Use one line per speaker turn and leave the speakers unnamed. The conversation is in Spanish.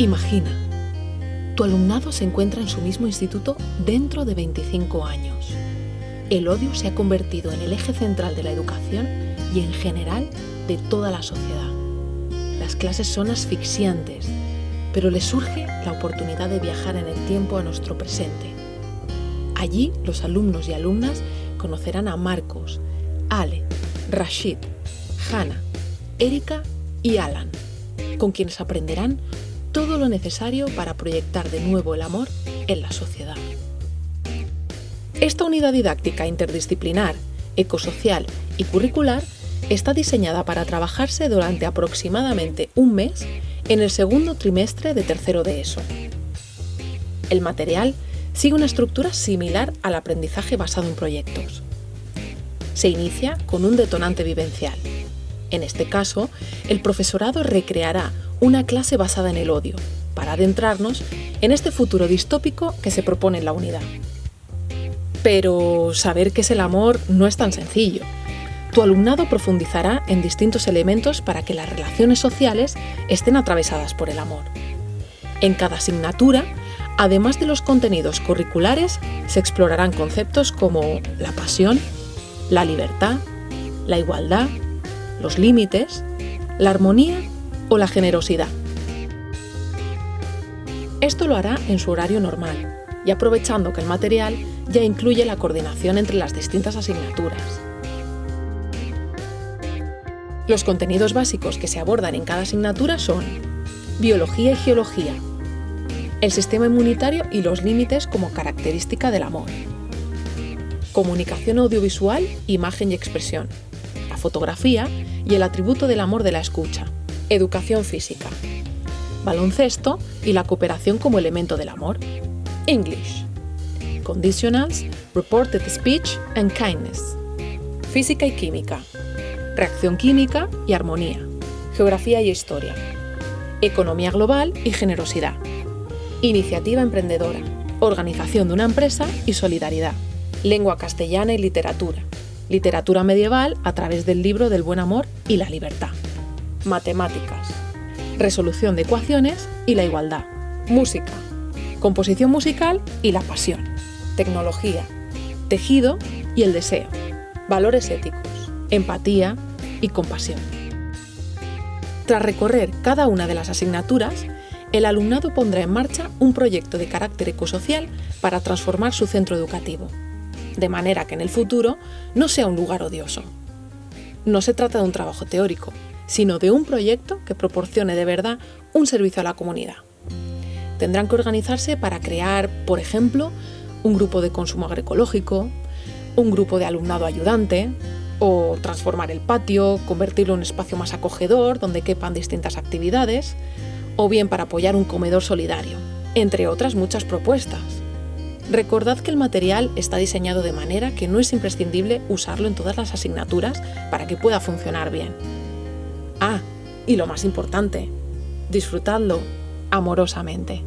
Imagina, tu alumnado se encuentra en su mismo instituto dentro de 25 años. El odio se ha convertido en el eje central de la educación y en general de toda la sociedad. Las clases son asfixiantes, pero les surge la oportunidad de viajar en el tiempo a nuestro presente. Allí los alumnos y alumnas conocerán a Marcos, Ale, Rashid, Hannah, Erika y Alan, con quienes aprenderán todo lo necesario para proyectar de nuevo el amor en la sociedad. Esta unidad didáctica interdisciplinar, ecosocial y curricular está diseñada para trabajarse durante aproximadamente un mes en el segundo trimestre de tercero de ESO. El material sigue una estructura similar al aprendizaje basado en proyectos. Se inicia con un detonante vivencial. En este caso, el profesorado recreará una clase basada en el odio, para adentrarnos en este futuro distópico que se propone en la unidad. Pero saber qué es el amor no es tan sencillo. Tu alumnado profundizará en distintos elementos para que las relaciones sociales estén atravesadas por el amor. En cada asignatura, además de los contenidos curriculares, se explorarán conceptos como la pasión, la libertad, la igualdad, los límites, la armonía o la generosidad. Esto lo hará en su horario normal y aprovechando que el material ya incluye la coordinación entre las distintas asignaturas. Los contenidos básicos que se abordan en cada asignatura son Biología y Geología, el sistema inmunitario y los límites como característica del amor, Comunicación audiovisual, imagen y expresión, fotografía y el atributo del amor de la escucha, Educación física, baloncesto y la cooperación como elemento del amor, English, conditionals, reported speech and kindness, física y química, reacción química y armonía, geografía y historia, economía global y generosidad, iniciativa emprendedora, organización de una empresa y solidaridad, lengua castellana y literatura, literatura medieval a través del libro del buen amor y la libertad. Matemáticas, resolución de ecuaciones y la igualdad, música, composición musical y la pasión, tecnología, tejido y el deseo, valores éticos, empatía y compasión. Tras recorrer cada una de las asignaturas, el alumnado pondrá en marcha un proyecto de carácter ecosocial para transformar su centro educativo, de manera que en el futuro no sea un lugar odioso. No se trata de un trabajo teórico, sino de un proyecto que proporcione de verdad un servicio a la comunidad. Tendrán que organizarse para crear, por ejemplo, un grupo de consumo agroecológico, un grupo de alumnado ayudante, o transformar el patio, convertirlo en un espacio más acogedor donde quepan distintas actividades, o bien para apoyar un comedor solidario, entre otras muchas propuestas. Recordad que el material está diseñado de manera que no es imprescindible usarlo en todas las asignaturas para que pueda funcionar bien. Ah, y lo más importante, disfrutadlo amorosamente.